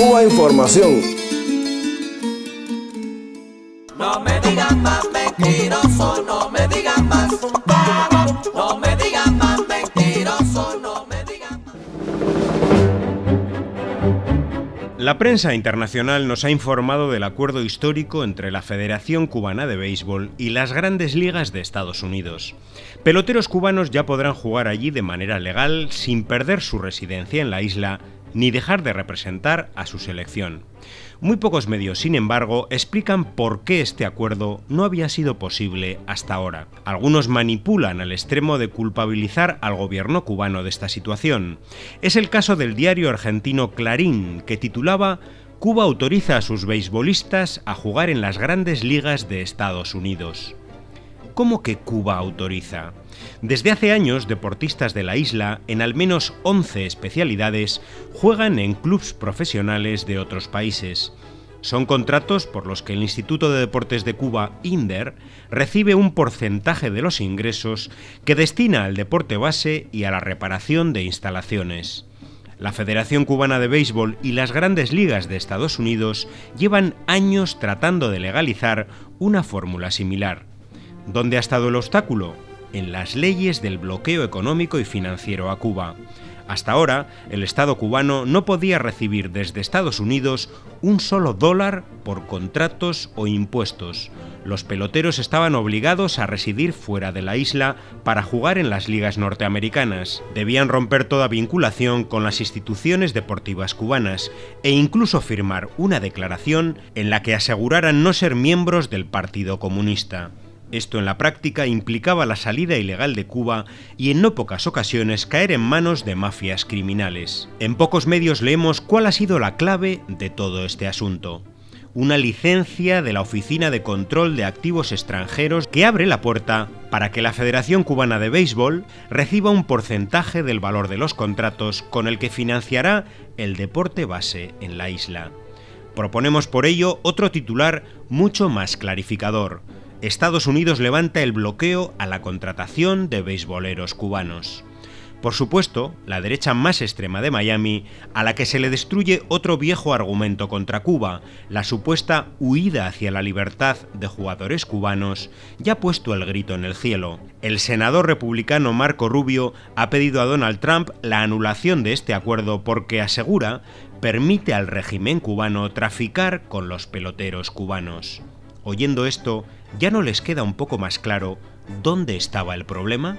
Cuba Información. No me digan más mentiroso, no me digan más. No me digan más mentiroso, no me digan más. La prensa internacional nos ha informado del acuerdo histórico entre la Federación Cubana de Béisbol y las grandes ligas de Estados Unidos. Peloteros cubanos ya podrán jugar allí de manera legal sin perder su residencia en la isla ni dejar de representar a su selección. Muy pocos medios, sin embargo, explican por qué este acuerdo no había sido posible hasta ahora. Algunos manipulan al extremo de culpabilizar al gobierno cubano de esta situación. Es el caso del diario argentino Clarín, que titulaba Cuba autoriza a sus beisbolistas a jugar en las grandes ligas de Estados Unidos. ¿Cómo que Cuba autoriza? Desde hace años, deportistas de la isla, en al menos 11 especialidades, juegan en clubes profesionales de otros países. Son contratos por los que el Instituto de Deportes de Cuba, INDER, recibe un porcentaje de los ingresos que destina al deporte base y a la reparación de instalaciones. La Federación Cubana de Béisbol y las grandes ligas de Estados Unidos llevan años tratando de legalizar una fórmula similar. ¿Dónde ha estado el obstáculo? En las leyes del bloqueo económico y financiero a Cuba. Hasta ahora, el Estado cubano no podía recibir desde Estados Unidos un solo dólar por contratos o impuestos. Los peloteros estaban obligados a residir fuera de la isla para jugar en las ligas norteamericanas. Debían romper toda vinculación con las instituciones deportivas cubanas e incluso firmar una declaración en la que aseguraran no ser miembros del Partido Comunista. Esto en la práctica implicaba la salida ilegal de Cuba y en no pocas ocasiones caer en manos de mafias criminales. En pocos medios leemos cuál ha sido la clave de todo este asunto. Una licencia de la Oficina de Control de Activos Extranjeros que abre la puerta para que la Federación Cubana de Béisbol reciba un porcentaje del valor de los contratos con el que financiará el deporte base en la isla. Proponemos por ello otro titular mucho más clarificador Estados Unidos levanta el bloqueo a la contratación de beisboleros cubanos. Por supuesto, la derecha más extrema de Miami, a la que se le destruye otro viejo argumento contra Cuba, la supuesta huida hacia la libertad de jugadores cubanos, ya ha puesto el grito en el cielo. El senador republicano Marco Rubio ha pedido a Donald Trump la anulación de este acuerdo porque asegura permite al régimen cubano traficar con los peloteros cubanos. Oyendo esto, ¿ya no les queda un poco más claro dónde estaba el problema?